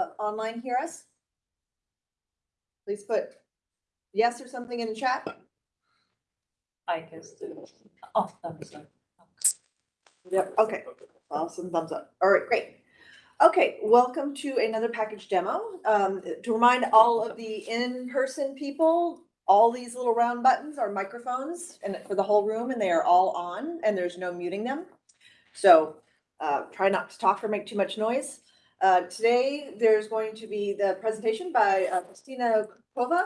uh, online hear us? Please put yes or something in the chat. I guess, the- oh, thumbs up. Yep, okay, awesome, thumbs up. All right, great. Okay, welcome to another package demo. Um, to remind all of the in-person people, all these little round buttons are microphones and for the whole room and they are all on and there's no muting them. So, uh, try not to talk or make too much noise. Uh, today, there's going to be the presentation by uh, Christina Kova,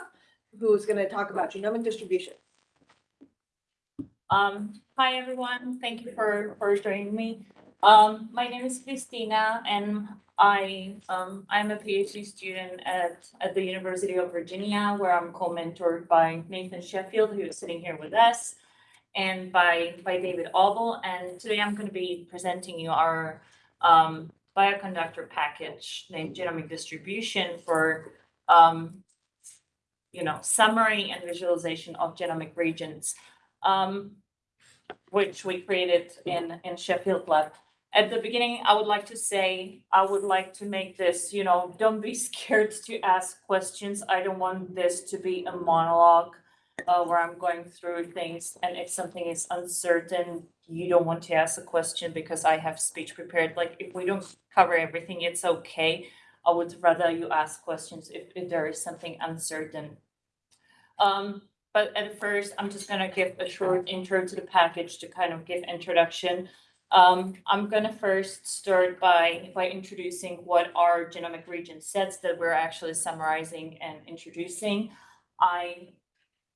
who's gonna talk about genomic distribution. Um, hi, everyone. Thank you for, for joining me. Um, my name is Christina and I, um, I'm a PhD student at, at the University of Virginia, where I'm co-mentored by Nathan Sheffield, who is sitting here with us, and by, by David Auble. And today I'm going to be presenting you our, um, bioconductor package named genomic distribution for, um, you know, summary and visualization of genomic regions um, which we created in, in Sheffield Lab. At the beginning, I would like to say, I would like to make this, you know, don't be scared to ask questions. I don't want this to be a monologue uh, where I'm going through things. And if something is uncertain, you don't want to ask a question because I have speech prepared. Like if we don't cover everything, it's okay. I would rather you ask questions if, if there is something uncertain. Um, but at first, I'm just gonna give a short intro to the package to kind of give introduction. Um, I'm gonna first start by, by introducing what are genomic region sets that we're actually summarizing and introducing. I,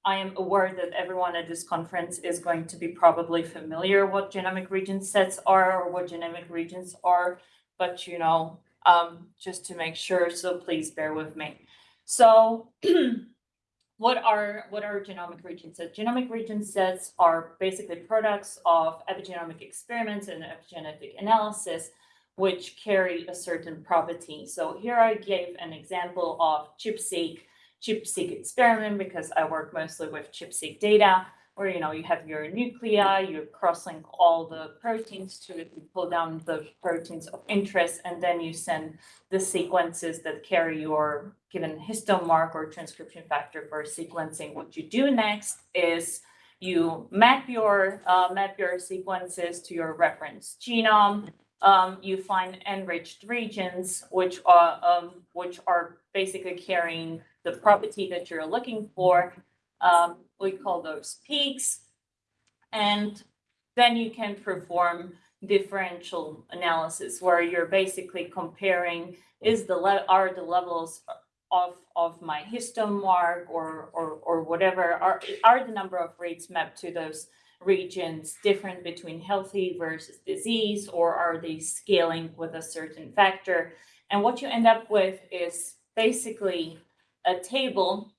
I am aware that everyone at this conference is going to be probably familiar what genomic region sets are or what genomic regions are, but you know, um, just to make sure, so please bear with me. So what are what are genomic region sets? Genomic region sets are basically products of epigenomic experiments and epigenetic analysis, which carry a certain property. So here I gave an example of ChIP-seq, ChIP-seq experiment because I work mostly with ChIP-seq data, where you know you have your nuclei, you cross-link all the proteins to pull down the proteins of interest, and then you send the sequences that carry your given histone mark or transcription factor for sequencing. What you do next is you map your uh, map your sequences to your reference genome. Um, you find enriched regions, which are um, which are basically carrying the property that you're looking for. Um, we call those peaks. And then you can perform differential analysis where you're basically comparing is the are the levels of of my histone mark or or or whatever are are the number of rates mapped to those regions different between healthy versus disease or are they scaling with a certain factor and what you end up with is basically a table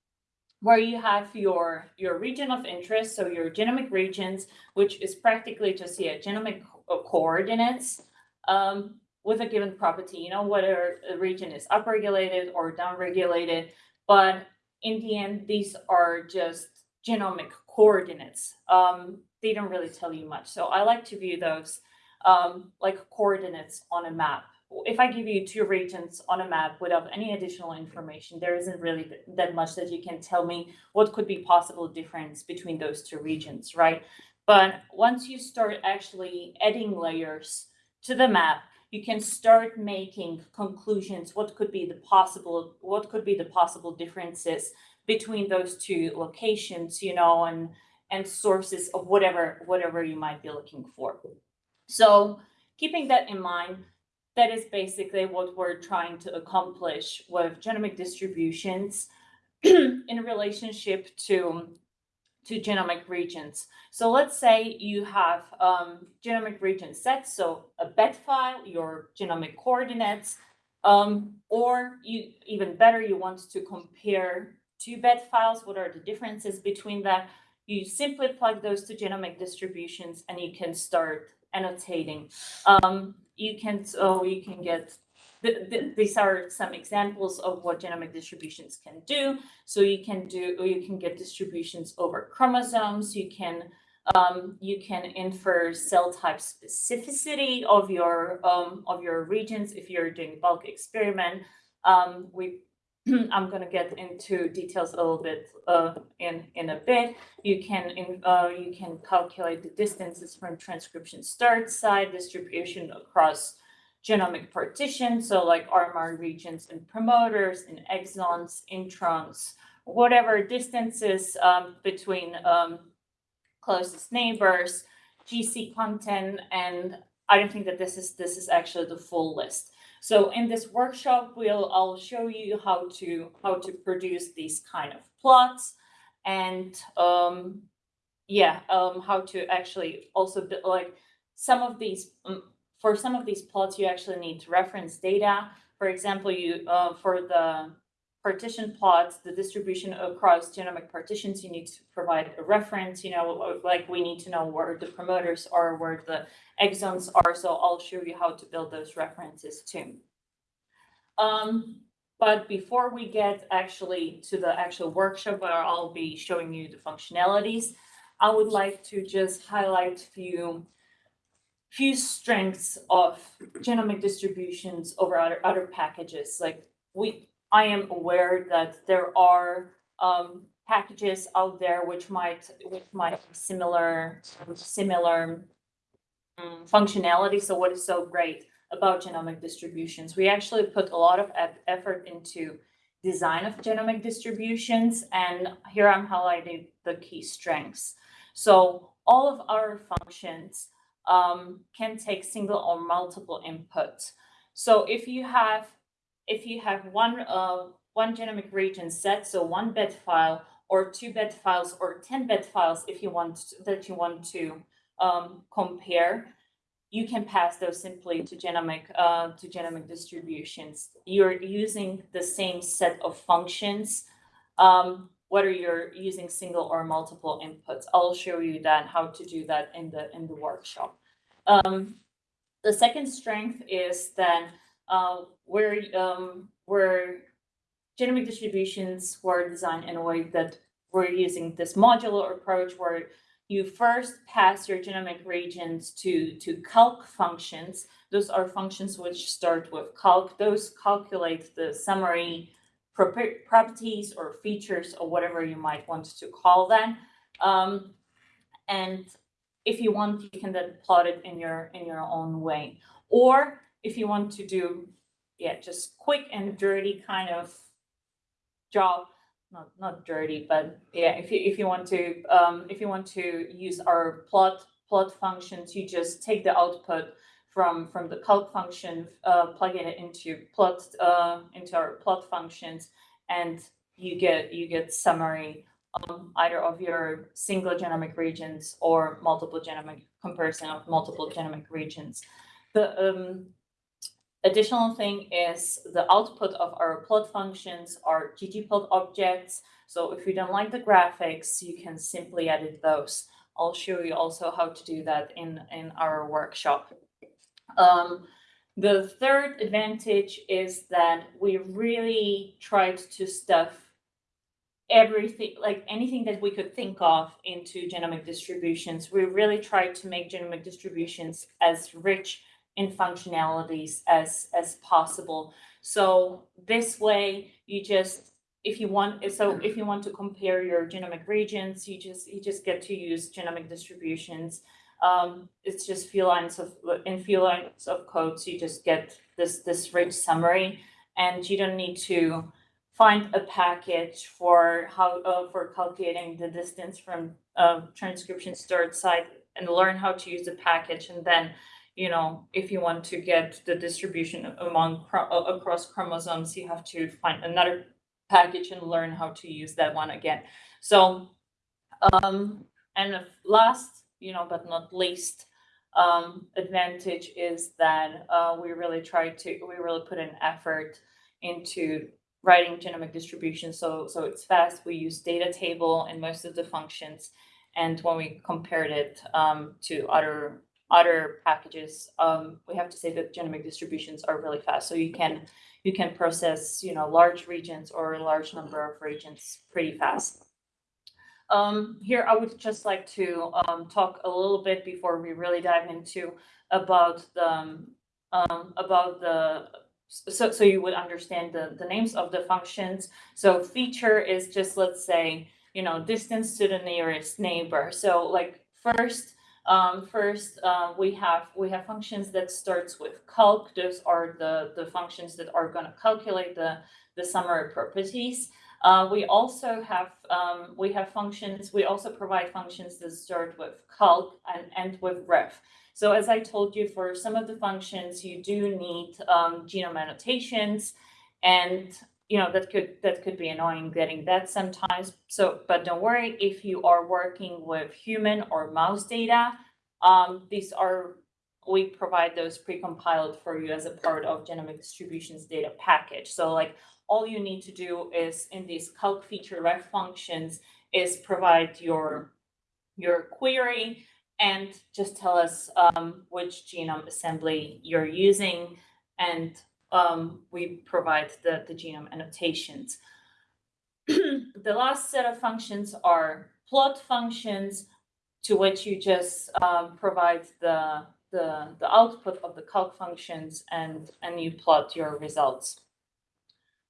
where you have your, your region of interest, so your genomic regions, which is practically just yeah, genomic co- coordinates um, with a given property, you know, whether a region is upregulated or downregulated. But in the end, these are just genomic coordinates. Um, they don't really tell you much. So I like to view those um, like coordinates on a map if I give you two regions on a map without any additional information, there isn't really that much that you can tell me what could be possible difference between those two regions, right? But once you start actually adding layers to the map, you can start making conclusions. What could be the possible? What could be the possible differences between those two locations? You know, and and sources of whatever whatever you might be looking for. So keeping that in mind, that is basically what we're trying to accomplish with genomic distributions in relationship to to genomic regions. So let's say you have um, genomic region sets, so a bed file, your genomic coordinates, um, or you even better, you want to compare two bed files. What are the differences between them? You simply plug those to genomic distributions and you can start annotating. Um, you can, so you can get, the, the, these are some examples of what genomic distributions can do. So you can do, you can get distributions over chromosomes. You can, um, you can infer cell type specificity of your, um, of your regions if you're doing bulk experiment. Um, we, I'm gonna get into details a little bit, uh, in, in a bit. You can, in, uh, you can calculate the distances from transcription start site distribution across genomic partitions, so like RMR regions and promoters and exons, introns, whatever distances, um, between, um, closest neighbors, GC content, and I don't think that this is, this is actually the full list. So in this workshop, we'll, I'll show you how to, how to produce these kind of plots and, um, yeah, um, how to actually also, bu- like, some of these, um, for some of these plots, you actually need to reference data. For example, you, uh, for the partition plots, the distribution across genomic partitions, you need to provide a reference, you know, like we need to know where the promoters are, where the exons are, so I'll show you how to build those references too. Um, but before we get actually to the actual workshop where I'll be showing you the functionalities, I would like to just highlight few few strengths of genomic distributions over other, other packages. Like we, I am aware that there are um, packages out there which might, which might have similar, similar um, functionality. So what is so great about genomic distributions? We actually put a lot of effort into design of genomic distributions, and here I'm highlighting the key strengths. So all of our functions um, can take single or multiple inputs. So if you have if you have one uh, one genomic region set, so one bed file or two bed files or 10 bed files if you want to- that you want to um, compare, you can pass those simply to genomic uh, to genomic distributions. You're using the same set of functions, um, whether you're using single or multiple inputs. I'll show you that how to do that in the in the workshop. Um, the second strength is that uh, where um, where genomic distributions were designed in a way that we're using this modular approach where you first pass your genomic regions to to calc functions. Those are functions which start with calc. Those calculate the summary properties or features or whatever you might want to call them. Um, and if you want, you can then plot it in your in your own way. Or if you want to do, yeah, just quick and dirty kind of job, not not dirty, but yeah, if you if you want to um if you want to use our plot plot functions, you just take the output from from the calc function, uh plug it into plot uh into our plot functions and you get you get summary um either of your single genomic regions or multiple genomic comparison of multiple genomic regions. The um Additional thing is the output of our plot functions are ggplot objects. So if you don't like the graphics, you can simply edit those. I'll show you also how to do that in, in our workshop. Um, the third advantage is that we really tried to stuff everything, like anything that we could think of into genomic distributions. We really tried to make genomic distributions as rich in functionalities as as possible. So this way you just if you want so if you want to compare your genomic regions, you just you just get to use genomic distributions. Um, it's just few lines of in few lines of code, so you just get this this rich summary, and you don't need to find a package for how uh, for calculating the distance from uh, transcription start site and learn how to use the package and then you know, if you want to get the distribution among across chromosomes, you have to find another package and learn how to use that one again. So, um, and last, you know, but not least, um, advantage is that uh, we really try to we really put an effort into writing genomic distribution so so it's fast we use data table in most of the functions and when we compared it um, to other other packages, um, we have to say that genomic distributions are really fast. So you can you can process you know large regions or a large number of regions pretty fast. Um, here, I would just like to um, talk a little bit before we really dive into about the um, about the so, so you would understand the, the names of the functions. So feature is just, let's say, you know, distance to the nearest neighbor. So like first, um, first, uh, we have, we have functions that starts with calc. Those are the, the functions that are gonna calculate the, the summary properties. Uh, we also have, um, we have functions, we also provide functions that start with calc and end with ref. So as I told you, for some of the functions, you do need, um, genome annotations. And, you know, that could, that could be annoying getting that sometimes. So, but don't worry, if you are working with human or mouse data, um, these are, we provide those pre-compiled for you as a part of genomic distributions data package. So like all you need to do is in these calc feature ref functions is provide your, your query and just tell us um, which genome assembly you're using and um, we provide the, the genome annotations. the last set of functions are plot functions to which you just um, provide the, the, the output of the calc functions and, and you plot your results.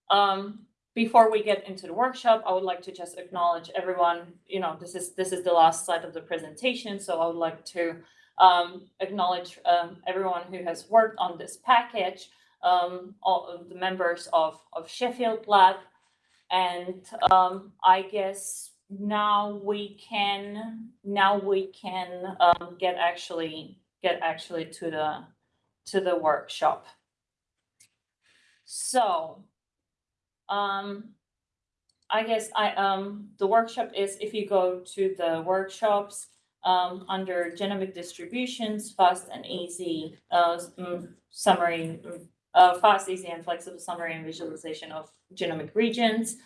Um, before we get into the workshop, I would like to just acknowledge everyone, you know, this is, this is the last slide of the presentation, so I would like to um, acknowledge um, everyone who has worked on this package, um, all of the members of, of Sheffield Lab, and um, I guess now we can, now we can um, get actually, get actually to the, to the workshop. So, um, I guess I, um, the workshop is if you go to the workshops, um, under genomic distributions, fast and easy, uh, mm, summary, mm, uh, fast, easy and flexible summary and visualization of genomic regions.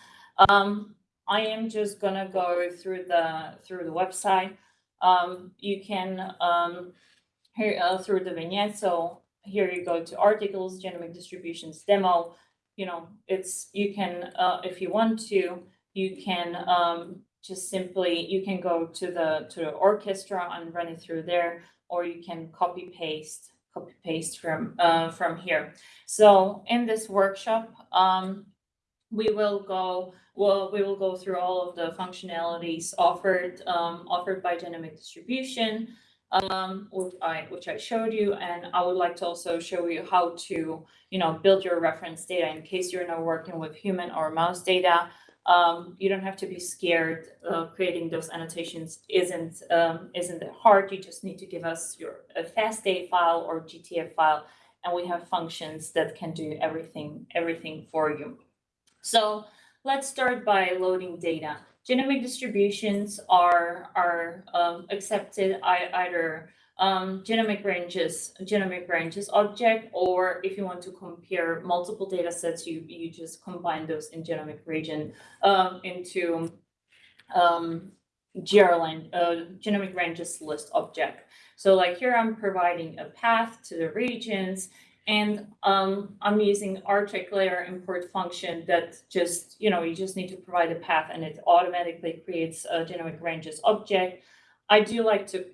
Um, I am just gonna go through the, through the website. Um, you can, um, here, uh, through the vignette, so here you go to articles, genomic distributions demo, you know, it's, you can, uh, if you want to, you can, um, just simply, you can go to the, to the orchestra and run it through there, or you can copy paste, copy paste from, uh, from here. So in this workshop, um, we will go, well, we will go through all of the functionalities offered, um, offered by genomic distribution, um, which I, which I showed you, and I would like to also show you how to, you know, build your reference data in case you're not working with human or mouse data. Um, you don't have to be scared. Uh, creating those annotations isn't um, isn't that hard. You just need to give us your a FASTA file or GTF file, and we have functions that can do everything everything for you. So let's start by loading data. Genomic distributions are are um, accepted either um, genomic ranges, genomic ranges object, or if you want to compare multiple data sets, you, you just combine those in genomic region um, into um, GRLine, uh, genomic ranges list object. So like here, I'm providing a path to the regions and um, I'm using rtracklayer import function that just, you know, you just need to provide a path and it automatically creates a genomic ranges object. I do like to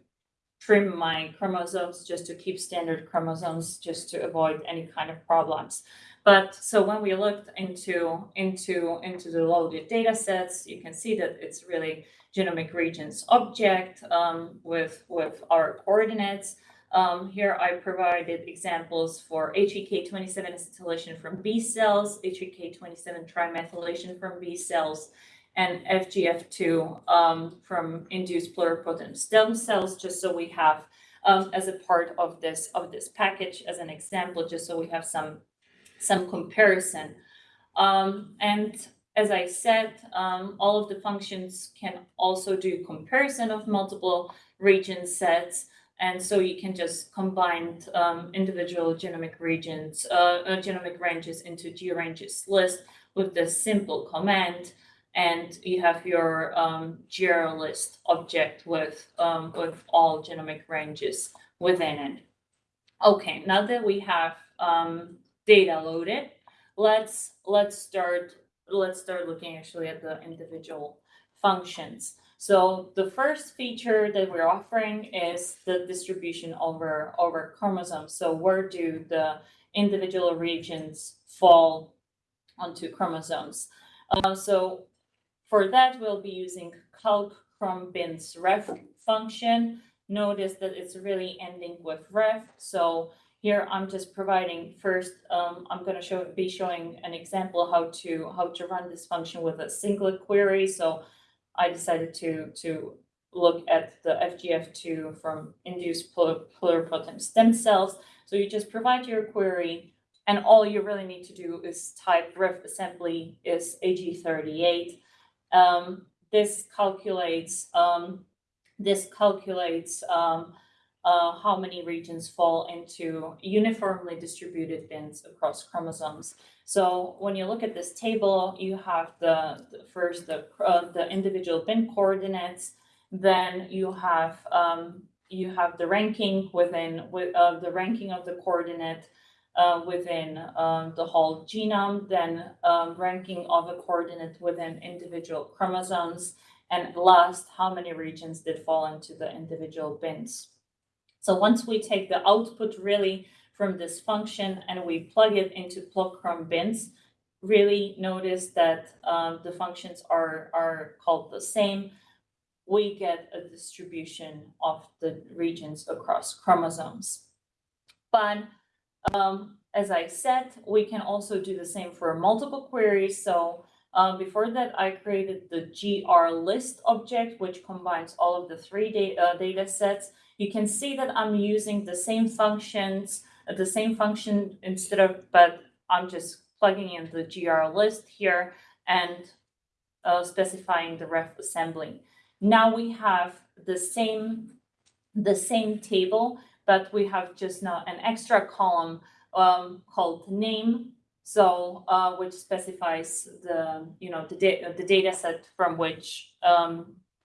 trim my chromosomes just to keep standard chromosomes just to avoid any kind of problems. But so when we looked into into into the loaded data sets, you can see that it's really genomic regions object um, with with our coordinates. Um, here I provided examples for H3K27 acetylation from B cells, H3K27 trimethylation from B cells, and FGF2 um, from induced pluripotent stem cells, just so we have um, as a part of this of this package as an example, just so we have some some comparison. Um, and as I said, um, all of the functions can also do comparison of multiple region sets. And so you can just combine um, individual genomic regions, uh, uh, genomic ranges into GRanges list with this simple command and you have your um, list object with um, with all genomic ranges within it. Okay, now that we have um, data loaded, let's let's start let's start looking actually at the individual functions. So the first feature that we're offering is the distribution over over chromosomes. So where do the individual regions fall onto chromosomes. Uh, so for that, we'll be using calc chrom bins ref function. Notice that it's really ending with ref, so here I'm just providing first, um, I'm gonna show, be showing an example how to, how to run this function with a single query, so I decided to, to look at the FGF2 from induced pluripotent stem cells. So you just provide your query, and all you really need to do is type ref assembly is hg38. Um, this calculates, um, this calculates, um, uh, how many regions fall into uniformly distributed bins across chromosomes. So when you look at this table, you have the, the first, the, uh, the individual bin coordinates, then you have, um, you have the ranking within, with, uh, the ranking of the coordinate uh, within, um, the whole genome, then, um, ranking of a coordinate within individual chromosomes, and last, how many regions did fall into the individual bins. So once we take the output really from this function and we plug it into plotchrom bins, really notice that um, the functions are, are called the same. We get a distribution of the regions across chromosomes. But um, as I said, we can also do the same for multiple queries. So um, before that, I created the GR list object, which combines all of the three data, uh, data sets you can see that I'm using the same functions, uh, the same function instead of, but I'm just plugging in the GR list here and uh, specifying the ref assembly. Now we have the same, the same table, but we have just now an extra column um, called name. So, uh, which specifies the, you know, the, da the data set from which um,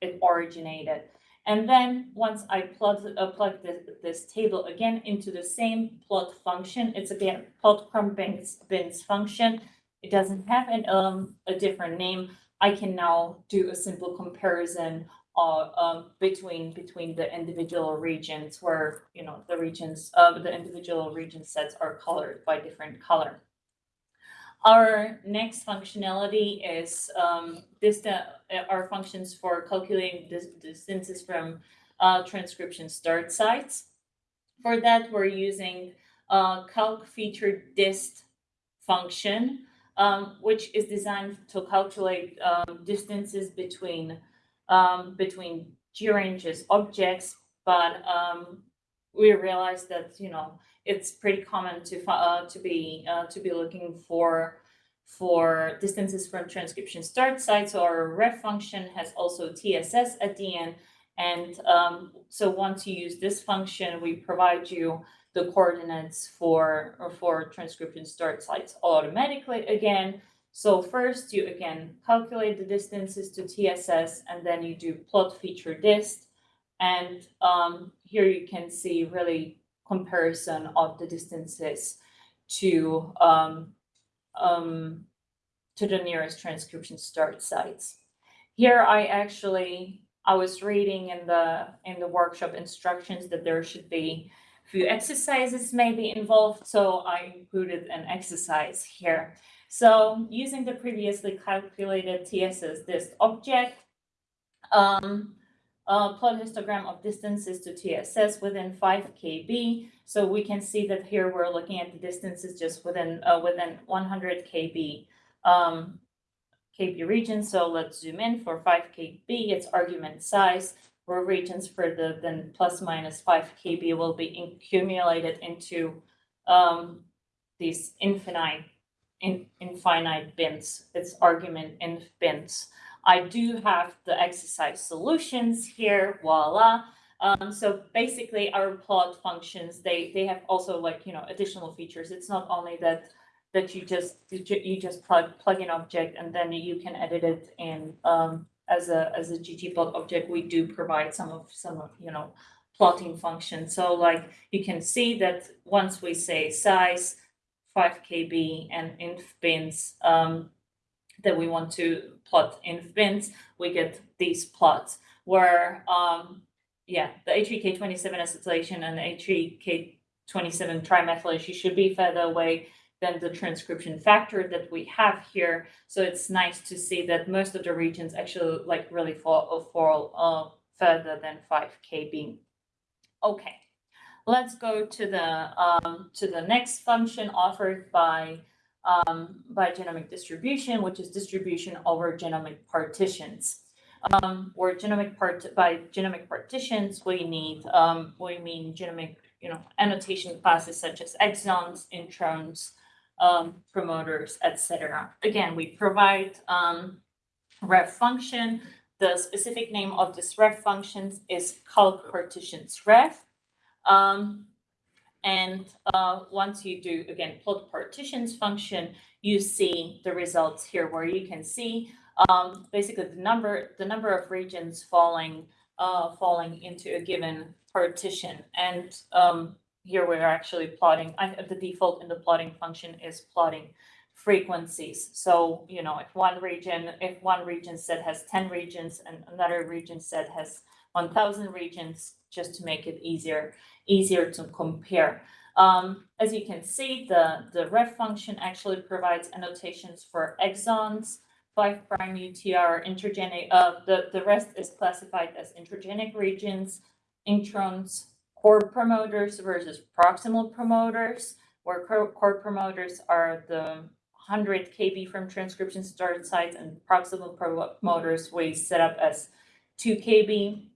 it originated. And then once I plug, uh, plug this, this table again into the same plot function, it's again plot chrom bins, bins function. It doesn't have an, um, a different name. I can now do a simple comparison uh, um, between between the individual regions where you know the regions of the individual region sets are colored by different color. Our next functionality is um, uh, our functions for calculating dis distances from uh, transcription start sites. For that, we're using uh, calc feature dist function, um, which is designed to calculate um, distances between um, between GRanges objects, but um, we realized that you know it's pretty common to uh, to be uh, to be looking for for distances from transcription start site. So our ref function has also TSS at the end. And um, so once you use this function, we provide you the coordinates for or for transcription start sites automatically again. So first you again calculate the distances to TSS and then you do plot feature dist. And um, here you can see really comparison of the distances to um, um, to the nearest transcription start sites. Here I actually, I was reading in the in the workshop instructions that there should be a few exercises maybe involved, so I included an exercise here. So using the previously calculated TSS dist object, um, uh, plot histogram of distances to TSS within 5 kb. So we can see that here we're looking at the distances just within uh, within 100 kb um, kb region. So let's zoom in for 5 kb. Its argument size where regions further than plus minus 5 kb will be accumulated into um, these infinite in, infinite bins. Its argument in bins. I do have the exercise solutions here, voila. Um, so basically our plot functions, they, they have also like, you know, additional features. It's not only that, that you just, you just plug, plug in object and then you can edit it in, um, as a, as a ggplot object. We do provide some of, some of, you know, plotting functions. So like you can see that once we say size, five KB and inf bins, um, that we want to plot in bins, we get these plots where, um, yeah, the H3K27 acetylation and the H3K twenty-seven trimethylation should be further away than the transcription factor that we have here. So it's nice to see that most of the regions actually like really fall, fall, uh, further than five kb. Okay, let's go to the, um, to the next function offered by, um, by genomic distribution, which is distribution over genomic partitions. Um, where genomic part, by genomic partitions, we need, um, we mean genomic, you know, annotation classes such as exons, introns, um, promoters, etc. Again, we provide, um, ref function. The specific name of this ref function is calc partitions ref. Um, and, uh, once you do, again, plot partitions function, you see the results here where you can see, um, basically the number, the number of regions falling, uh, falling into a given partition. And, um, here we're actually plotting, I, the default in the plotting function is plotting frequencies. So, you know, if one region, if one region set has ten regions and another region set has one thousand regions, just to make it easier, easier to compare. Um, as you can see, the, the ref function actually provides annotations for exons, five prime UTR, intergenic, uh, the, the rest is classified as intergenic regions, introns, core promoters versus proximal promoters, where core, promoters are the hundred kb from transcription start sites and proximal promoters we set up as two kb.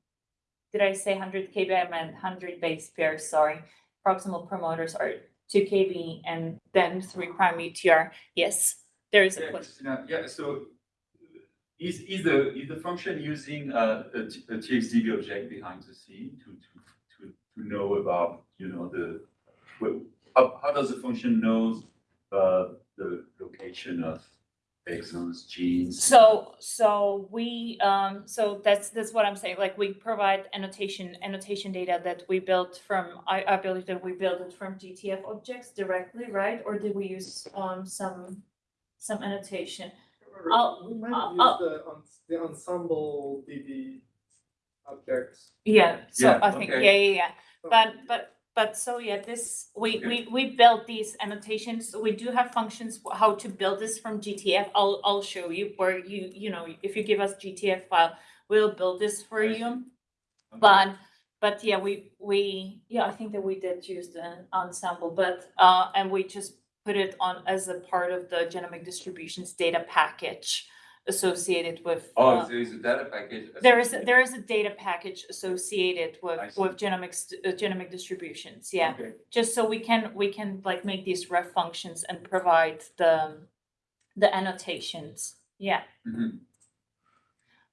Did I say hundred kb? I meant hundred base pairs, sorry. Proximal promoters are two kb and then three prime UTR. Yes, there is a Yeah, question. Christina, yeah, so is, is the, is the function using a TXDB object behind the scene to, to, to, to know about, you know, the, how, how does the function knows, uh, the location of exons, genes? So, so we, um, so that's, that's what I'm saying, like, we provide annotation, annotation data that we built from, I, I believe that we built it from GTF objects directly, right? Or did we use, um, some, some annotation? I'll- We might I'll- use I'll- the, ens- the Ensembl DB objects. Yeah, so Yeah, I think, okay. yeah, yeah, yeah, but, but, but, so, yeah, this, we, we, we built these annotations, we do have functions, how to build this from GTF, I'll, I'll show you, where you, you know, if you give us GTF file, we'll build this for you. Okay. But, but yeah, we, we, yeah, I think that we did use the Ensembl, but, uh, and we just put it on as a part of the genomic distributions data package associated with. Oh, uh, there is a data package. There is, there is a data package associated with, I see. with genomics, uh, genomic distributions, yeah. Okay. Just so we can, we can like make these ref functions and provide the, the annotations, yeah. Mhm.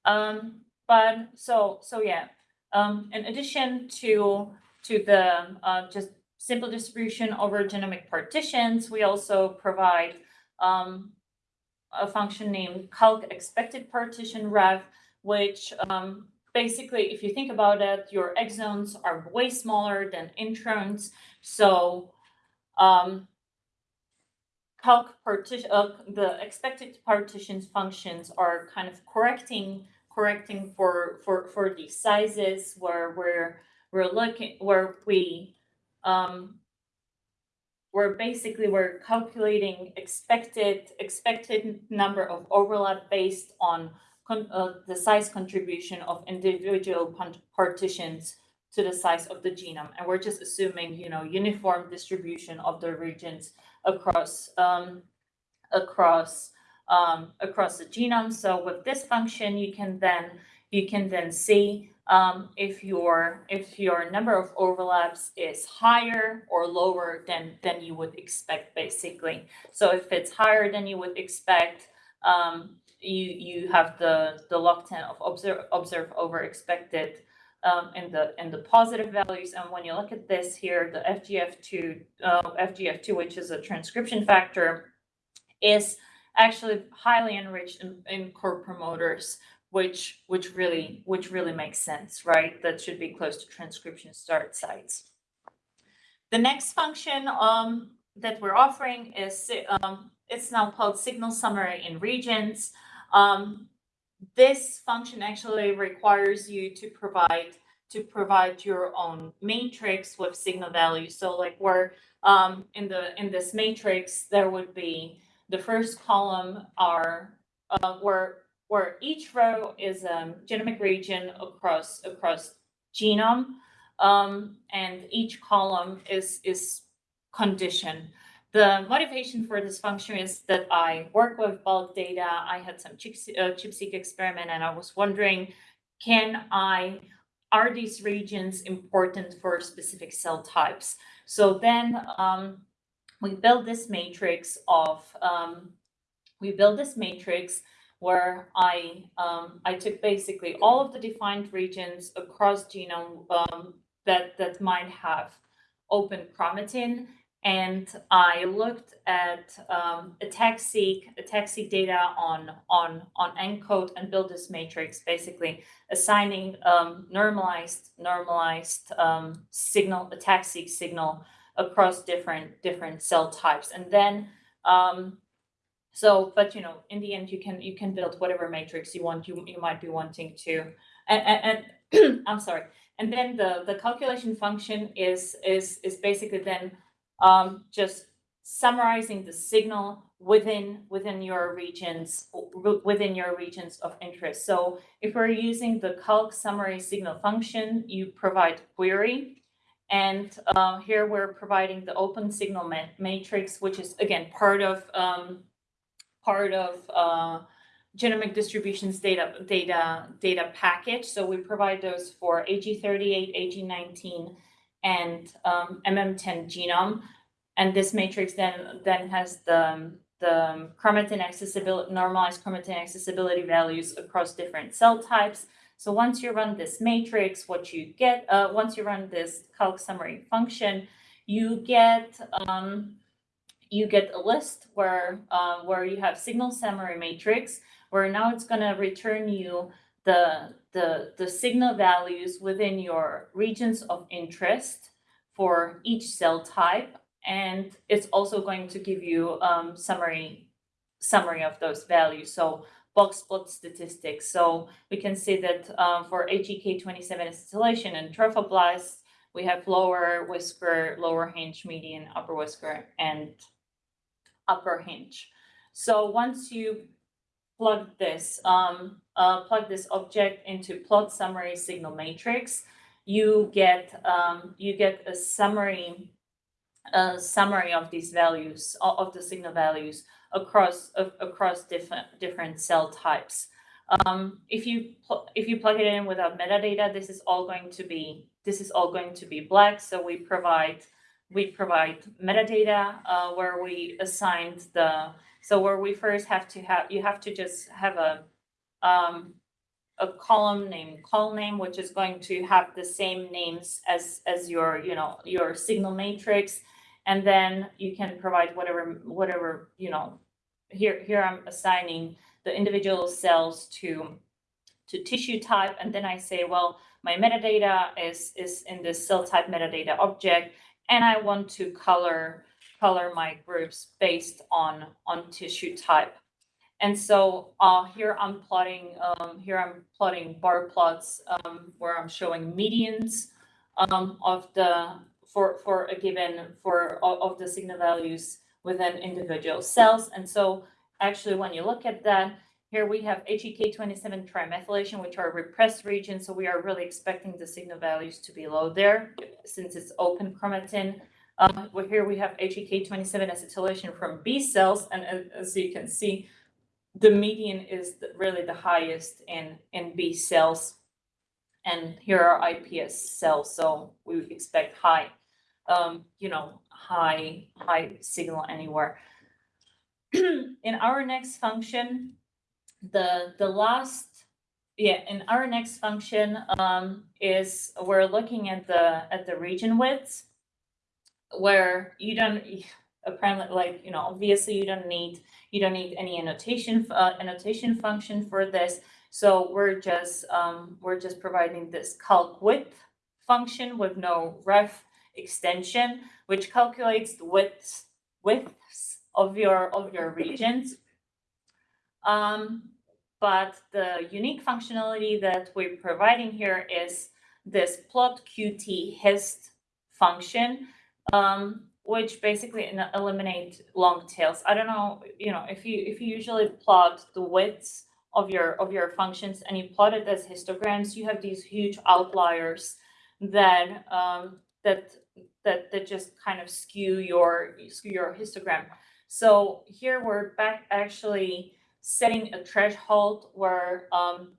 Um, but so, so yeah, um, in addition to, to the, uh, just simple distribution over genomic partitions, we also provide, um, a function named calc expected partition ref, which, um, basically, if you think about it, your exons are way smaller than introns, so, um, calc partition, uh, the expected partitions functions are kind of correcting correcting for for for these sizes where we're we're looking where we um we're basically we're calculating expected expected number of overlap based on uh, the size contribution of individual partitions to the size of the genome and we're just assuming you know uniform distribution of the regions across um across um, across the genome. So with this function, you can then you can then see um, if your if your number of overlaps is higher or lower than than you would expect, basically. So if it's higher than you would expect, um, you you have the the log ten of observe observe over expected. Um, in the in the positive values, and when you look at this here, the FGF2 uh, FGF2, which is a transcription factor, is actually highly enriched in, in core promoters, which which really which really makes sense, right? That should be close to transcription start sites. The next function um, that we're offering is um, it's now called signal summary in regions. Um, this function actually requires you to provide to provide your own matrix with signal values. So like where um, in the in this matrix, there would be the first column are uh, where where each row is a genomic region across across genome, um, and each column is is condition. The motivation for this function is that I work with bulk data. I had some chip, uh, ChIP-seq experiment, and I was wondering, can I are these regions important for specific cell types? So then um, we build this matrix of um, we build this matrix where I um, I took basically all of the defined regions across genome um, that that might have open chromatin. And I looked at um, ATAC-seq, ATAC-seq data on on on ENCODE and built this matrix, basically assigning um, normalized normalized um, signal ATAC-seq signal across different different cell types, and then um, so, but you know, in the end, you can you can build whatever matrix you want. You you might be wanting to, and and, I'm sorry, and then the the calculation function is is is basically then um, just summarizing the signal within within your regions within your regions of interest. So if we're using the calc summary signal function, you provide query. And uh, here we're providing the open signal ma- matrix, which is again part of um, part of uh, genomic distributions data data data package. So we provide those for hg38, hg19, and um, MM10 genome. And this matrix then then has the the chromatin accessibility normalized chromatin accessibility values across different cell types. So once you run this matrix, what you get uh, once you run this calc summary function, you get um, you get a list where uh, where you have signal summary matrix, where now it's going to return you the the the signal values within your regions of interest for each cell type, and it's also going to give you um, summary summary of those values. So box plot statistics. So we can see that um, for H3K27 acetylation and trophoblast, we have lower whisker, lower hinge, median, upper whisker, and upper hinge. So once you plug this, um, uh, plug this object into plot summary signal matrix, you get um, you get a summary a summary of these values of, the signal values across of, across different different cell types. Um, if you if you plug it in without metadata, this is all going to be this is all going to be black. So we provide we provide metadata uh, where we assigned the so where we first have to have you have to just have a um, a column named call name which is going to have the same names as as your you know your signal matrix. And then you can provide whatever whatever you know here here i'm assigning the individual cells to to tissue type. And then i say well my metadata is is in this cell type metadata object and I want to color color my groups based on on tissue type. And so uh, here I'm plotting um, here I'm plotting bar plots um, where I'm showing medians um, of the for for a given for of of the signal values within individual cells. And so actually when you look at that, here we have H3K27 trimethylation, which are repressed regions. So we are really expecting the signal values to be low there since it's open chromatin. Um, well, here we have H3K27 acetylation from B cells. And as, as you can see, the median is the, really the highest in, in B cells. And here are IPS cells. So we expect high, um, you know, high, high signal anywhere. in our next function, the the last yeah in our next function um is we're looking at the at the region widths where you don't apparently like you know obviously you don't need you don't need any annotation uh, annotation function for this. So we're just um we're just providing this calc width function with no ref extension which calculates the widths widths of your of your regions. Um, but the unique functionality that we're providing here is this plot qt hist function, um, which basically eliminate long tails. I don't know, you know, if you if you usually plot the widths of your of your functions and you plot it as histograms, you have these huge outliers that um, that that that just kind of skew your skew your histogram. So here we're back actually setting a threshold where um,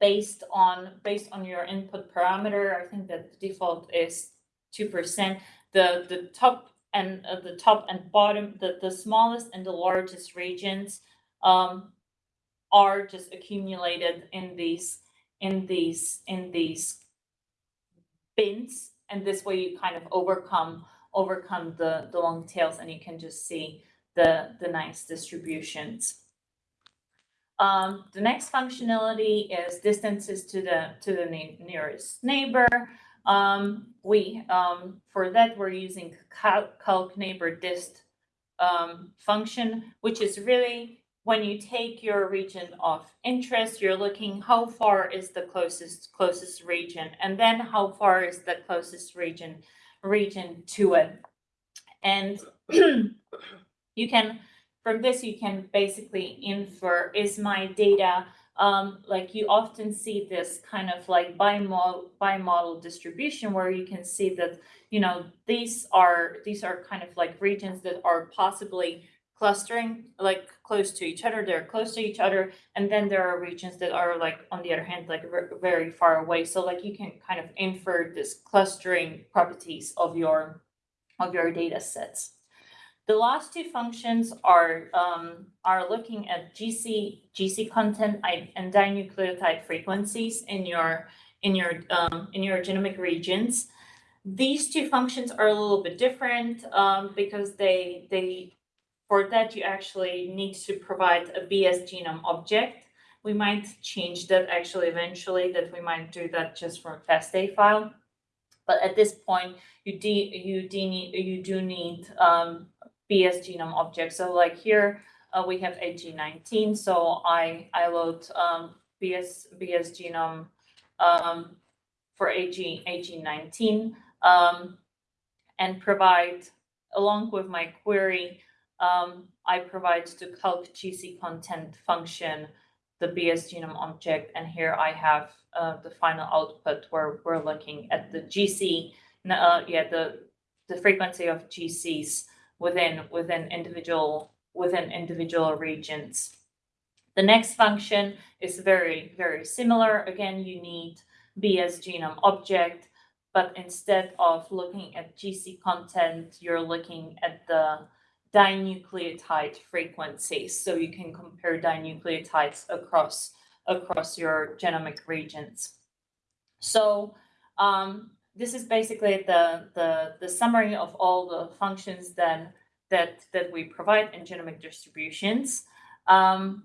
based on based on your input parameter, I think that the default is two percent. The the top and uh, the top and bottom, the the smallest and the largest regions um, are just accumulated in these in these in these bins and this way you kind of overcome overcome the the long tails and you can just see the the nice distributions um, the next functionality is distances to the to the nearest neighbor um, we um, for that we're using calc, calc neighbor dist um, function which is really when you take your region of interest, you're looking how far is the closest closest region, and then how far is the closest region region to it. And you can from this you can basically infer is my data um, like you often see this kind of like bimodal bimodal distribution where you can see that you know these are these are kind of like regions that are possibly clustering like close to each other they're close to each other and then there are regions that are like on the other hand like very far away. So like you can kind of infer this clustering properties of your of your data sets the last two functions are um, are looking at gc gc content and dinucleotide frequencies in your in your um, in your genomic regions these two functions are a little bit different um, because they they for that, you actually need to provide a BS genome object. We might change that actually eventually, that we might do that just from FASTA file. But at this point, you de, you de you do need um BS genome object. So like here, uh, we have hg19, so I, I load um BS, BS genome um for hg, hg19 um and provide along with my query um, I provide to calc GC content function the BS genome object, and here I have uh, the final output where we're looking at the GC, uh, yeah, the the frequency of GCs within within individual within individual regions. The next function is very very similar. Again, you need BS genome object, but instead of looking at GC content, you're looking at the dinucleotide frequencies, so you can compare dinucleotides across across your genomic regions. So um, this is basically the, the the summary of all the functions then that that we provide in genomic distributions. Um,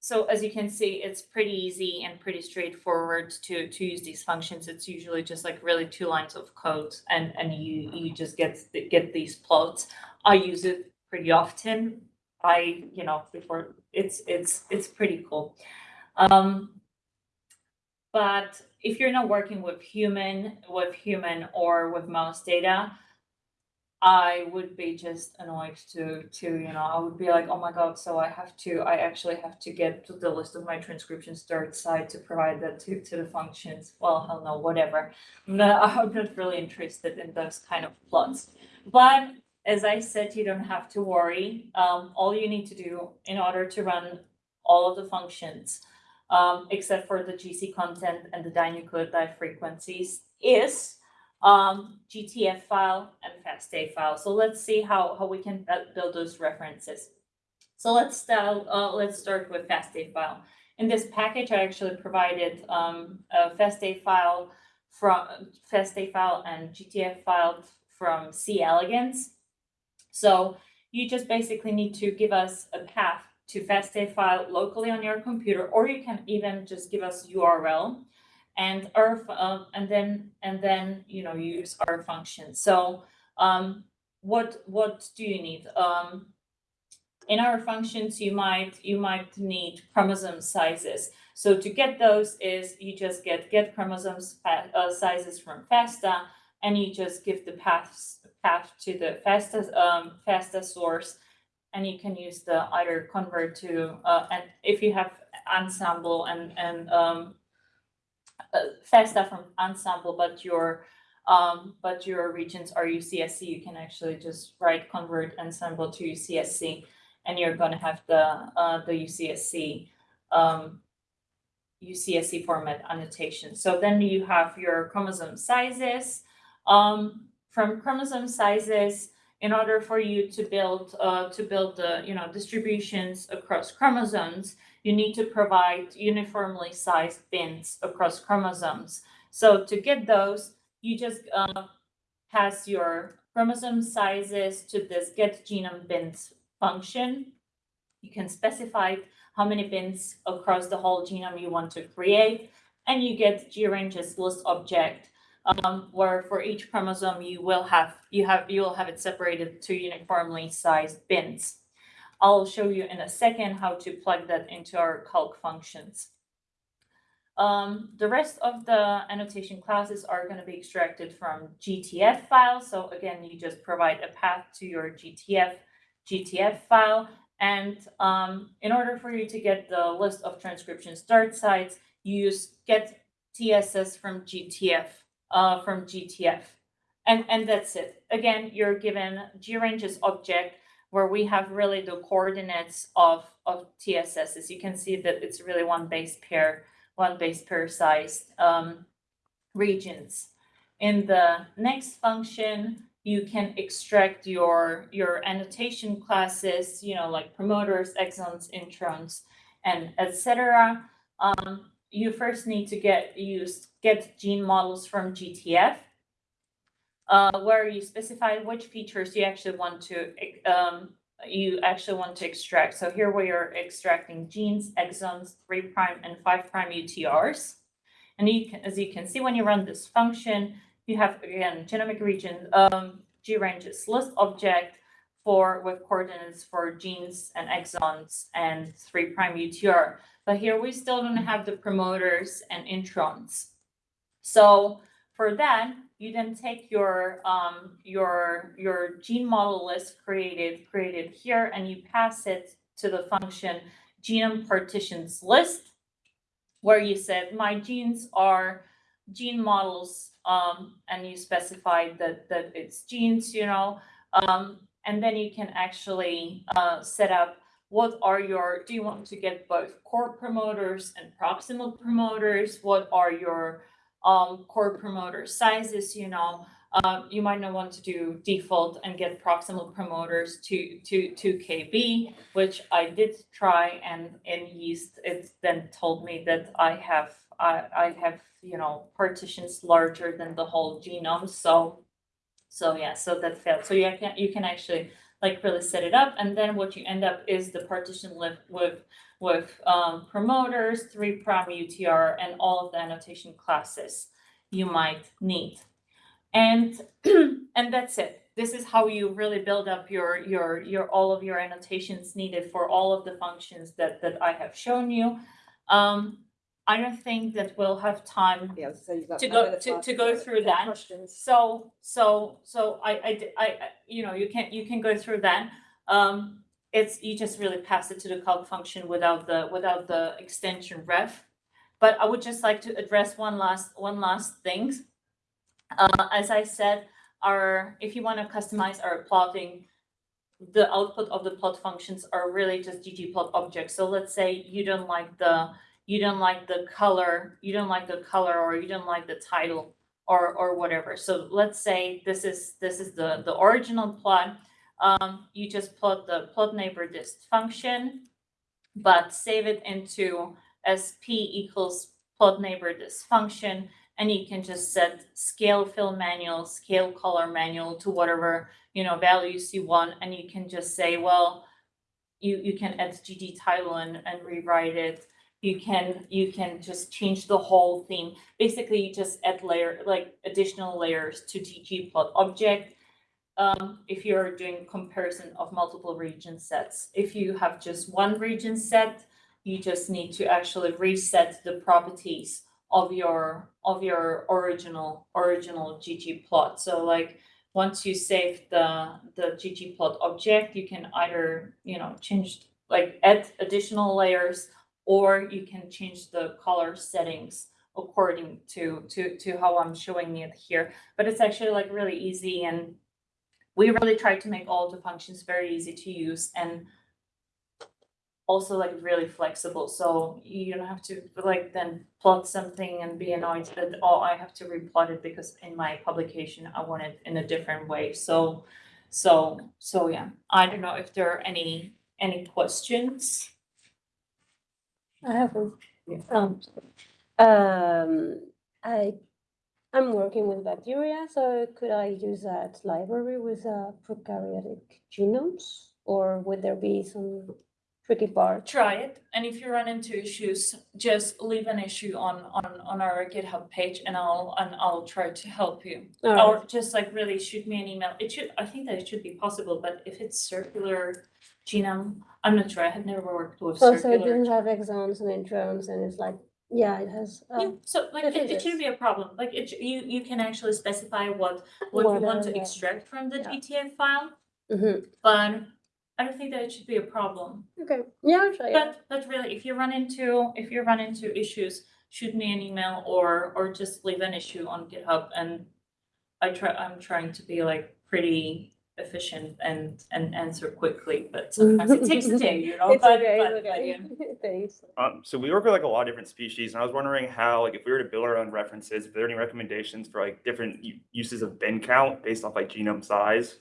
so as you can see, it's pretty easy and pretty straightforward to to use these functions. It's usually just like really two lines of code, and and you you just get get these plots. I use it pretty often. I, you know, before it's it's it's pretty cool. Um, but if you're not working with human with human or with mouse data, I would be just annoyed to to you know I would be like oh my god so I have to I actually have to get to the list of my transcription start sites to provide that to to the functions. Well hell no whatever. I'm not, I'm not really interested in those kind of plots. But as I said, you don't have to worry. Um, all you need to do in order to run all of the functions, um, except for the GC content and the dinucleotide frequencies, is um, GTF file and FASTA file. So let's see how, how we can build those references. So let's start, uh, let's start with FASTA file. In this package, I actually provided um, a FASTA file from FASTA file and GTF file from C elegans. So you just basically need to give us a path to FASTA file locally on your computer, or you can even just give us URL and our, uh, and then, and then, you know, use our function. So, um, what, what do you need? Um, in our functions, you might, you might need chromosome sizes. So to get those is you just get get chromosomes uh, sizes from FASTA and you just give the paths path to the FASTA um FASTA source. And you can use the either convert to uh and if you have Ensembl and and um uh, FASTA from Ensembl, but your um but your regions are UCSC, you can actually just write convert Ensembl to UCSC and you're gonna have the uh the UCSC um UCSC format annotation. So then you have your chromosome sizes. Um, from chromosome sizes, in order for you to build uh to build the, you know, distributions across chromosomes, you need to provide uniformly sized bins across chromosomes. So to get those, you just uh pass your chromosome sizes to this get genome bins function. You can specify how many bins across the whole genome you want to create, and you get GRanges list object, um, where for each chromosome you will have you have you will have it separated to uniformly sized bins. I'll show you in a second how to plug that into our calc functions. Um, the rest of the annotation classes are going to be extracted from GTF files. So again, you just provide a path to your GTF GTF file. And um, in order for you to get the list of transcription start sites, you use get TSS from GTF, uh, from GTF. And, and that's it. Again, you're given GRanges object where we have really the coordinates of, of TSSs. You can see that it's really one base pair, one base pair sized um, regions. In the next function, you can extract your your annotation classes, you know, like promoters, exons, introns, and etc. Um, you first need to get use get gene models from GTF, uh, where you specify which features you actually want to um, you actually want to extract. So here we are extracting genes, exons, three prime and five prime UTRs. And you can, as you can see, when you run this function, you have again genomic region um ranges list object for with coordinates for genes and exons and three prime UTR. But here we still don't have the promoters and introns. So for that, you then take your um your your gene model list created created here and you pass it to the function genome partitions list where you said my genes are gene models um, and you specified that that it's genes, you know, um, and then you can actually uh, set up what are your do you want to get both core promoters and proximal promoters? What are your um, core promoter sizes? You know, um, you might not want to do default and get proximal promoters to to to KB, which I did try, and in yeast it then told me that I have I I have you know partitions larger than the whole genome. So so yeah, so that failed. So you can you can actually like really set it up, and then what you end up is the partition list with with um, promoters, three prime UTR, and all of the annotation classes you might need. And and that's it. This is how you really build up your your your all of your annotations needed for all of the functions that that I have shown you. Um, I don't think that we'll have time Yeah, so you've got To go- to- to go through that. Questions. So, so, so i i you know, you can, you can go through that. Um, it's, you just really pass it to the calc function without the, without the extension ref. But I would just like to address one last, one last thing. Uh, as I said, our, if you want to customize our plotting, the output of the plot functions are really just ggplot objects. So let's say you don't like the, you don't like the color, you don't like the color, or you don't like the title or or whatever. So let's say this is this is the the original plot. Um, you just plot the plot neighbor dist function, but save it into sp equals plot neighbor dist function, and you can just set scale fill manual, scale color manual to whatever you know values you want, and you can just say, well, you you can add gg title and and rewrite it you can you can just change the whole theme basically you just add layer like additional layers to ggplot object um, if you're doing comparison of multiple region sets. If you have just one region set, you just need to actually reset the properties of your, of your original, original ggplot. So like, once you save the, the ggplot object, you can either, you know, change, like add additional layers or you can change the color settings according to, to, to how I'm showing it here. But it's actually like really easy and we really try to make all the functions very easy to use and also like really flexible, so you don't have to like then plot something and be annoyed that, oh, I have to replot it because in my publication I want it in a different way, so so, so yeah, I don't know if there are any, any questions? I have one. Yeah. Um, um, I, I'm working with bacteria, so could I use that library with uh, prokaryotic genomes? Or would there be some tricky part? Try it, and if you run into issues, just leave an issue on, on, on our GitHub page and I'll, and I'll try to help you. All right. Or just like really shoot me an email. It should, I think that it should be possible, but if it's circular genome, I'm not sure. I had never worked with Oh, so it circular. doesn't have exons and introns and it's like, yeah, it has. Yeah, um, so like it it, it is. shouldn't be a problem. Like it, sh- you, you can actually specify what, what you What, want uh, to yeah. extract from the Yeah. GTF file, mhm. but I don't think that it should be a problem. Okay, yeah, I'll try it. But, but really, if you run into, if you run into issues, shoot me an email or, or just leave an issue on GitHub and I try, I'm trying to be like pretty efficient and, and answer quickly, but sometimes it takes a day, you know? It's but- okay, but- it's but okay. yeah. Thanks. Um, so we work with like a lot of different species, and I was wondering how, like, if we were to build our own references, if there are any recommendations for like different u- uses of bin count based off like genome size.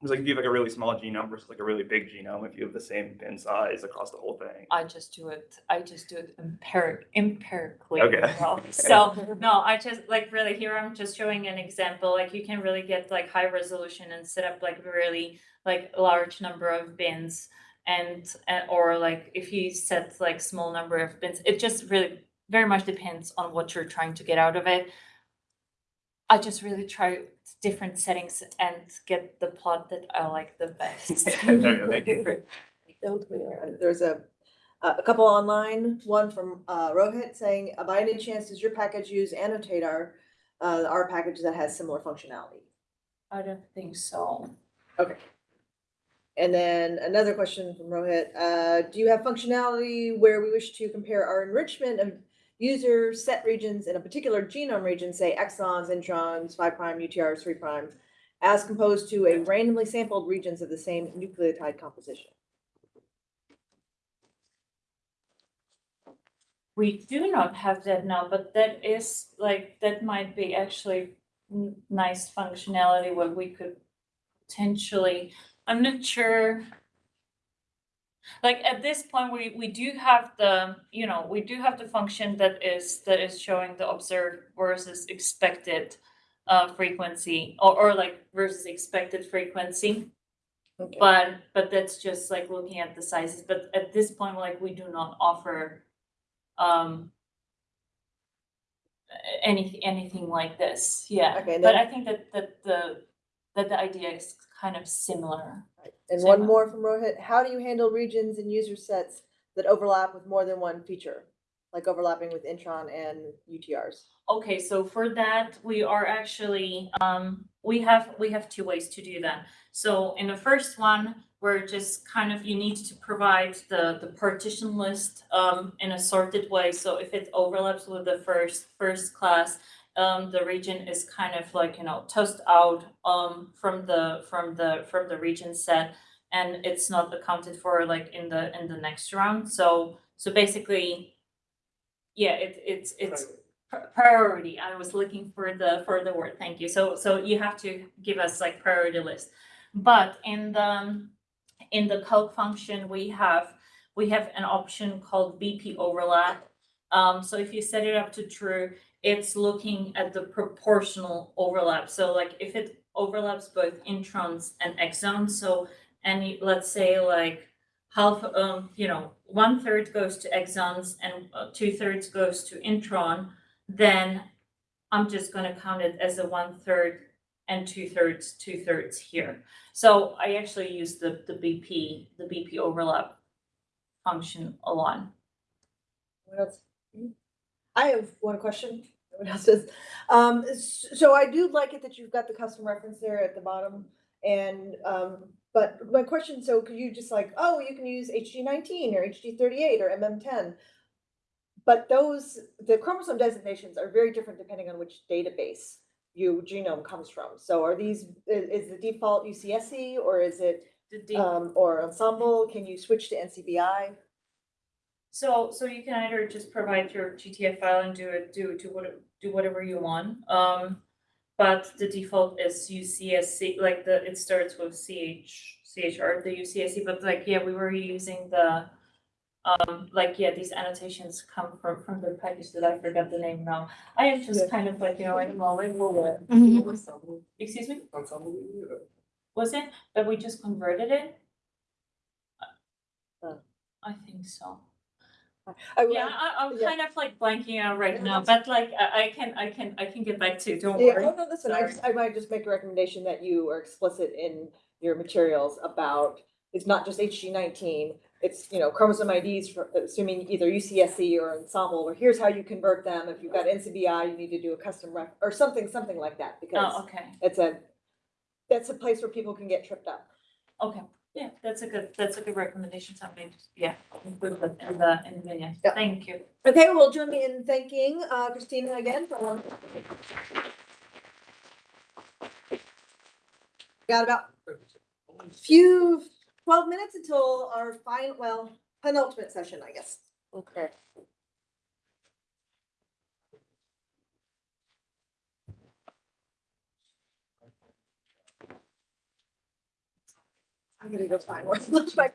Because like if you have like a really small genome versus like a really big genome, if you have the same bin size across the whole thing. I just do it, I just do it empiric, empirically. Okay. well. So, no, I just, like, really, here I'm just showing an example, like, you can really get like high resolution and set up like really, like, a large number of bins. And, uh, or like, if you set like small number of bins, it just really very much depends on what you're trying to get out of it. I just really try different settings and get the plot that I like the best. Thank you. Don't we all? There's a, a a couple online, one from uh, Rohit saying, "Uh, by any chance, does your package use annotatr, uh, our package that has similar functionality? I don't think so. Okay. And then another question from Rohit, uh, do you have functionality where we wish to compare our enrichment of user set regions in a particular genome region, say exons, introns, five prime, UTRs, three prime, as composed to a randomly sampled regions of the same nucleotide composition? We do not have that now, but that is like, that might be actually nice functionality where we could potentially, I'm not sure. Like at this point, we, we do have the, you know, we do have the function that is, that is showing the observed versus expected uh, frequency or, or like versus expected frequency. Okay. But, but that's just like looking at the sizes, but at this point, like, we do not offer um any, anything like this, yeah, Okay, but I think that, that the, that the idea is kind of similar. Right. And one. more from Rohit, how do you handle regions and user sets that overlap with more than one feature? Like overlapping with intron and UTRs? Okay, so for that, we are actually, um, we have, we have two ways to do that. So in the first one, we're just kind of, you need to provide the, the partition list, um, in a sorted way. So if it overlaps with the first, first class, um, the region is kind of like, you know, tossed out, um, from the, from the, from the region set. And it's not accounted for like in the, in the next round. So, so basically, yeah, it, it's, it's pri- priority. I was looking for the, for the word, thank you. So, so you have to give us like priority list. But in the, in the calc function, we have, we have an option called BP overlap. Um, so if you set it up to true, it's looking at the proportional overlap. So like if it overlaps both introns and exons, so any, let's say like half, um, you know, one third goes to exons and uh, two thirds goes to intron, then I'm just gonna count it as a one third and two thirds, two thirds here. So I actually use the, the BP, the BP overlap function a lot. What else? I have one question. What else does? Um, s- so I do like it that you've got the custom reference there at the bottom. And, um, but my question, so could you just like, oh, you can use HG nineteen or HG thirty-eight or MM ten? But those, the chromosome designations are very different depending on which database your genome comes from. So are these, i- is the default UCSC or is it, The D- um, or Ensembl? Can you switch to NCBI? So, so you can either just provide your GTF file and do it, do, do what, do whatever you want. Um, but the default is UCSC, like the, it starts with CH, CHR, the UCSC, but like, yeah, we were using the, um, like, yeah, these annotations come from, from the package that I forgot the name now. I am Yeah. just kind of like, you know, I'm mulling over it. Excuse me, was it, that we just converted it? Uh. I think so. I would- Yeah, I, I'm yeah. kind of like blanking out right now, but like, I, I can, I can, I can get back to, it, don't Yeah, worry. oh, no, listen, I just, I might just make a recommendation that you are explicit in your materials about, it's not just HG nineteen. It's, you know, chromosome IDs for, assuming either UCSC or Ensembl, or here's how you convert them. If you've got NCBI, you need to do a custom ref, or something, something like that, because Oh, because okay, it's a, that's a place where people can get tripped up. okay, yeah, that's a good, that's a good recommendation, something, yeah, include that in the, in the video, Yeah. thank you. Okay, well, join me in thanking, uh, Christina again for. Got about a few, twelve minutes until our final, well, penultimate session, I guess. Okay. I'm gonna go find one. Like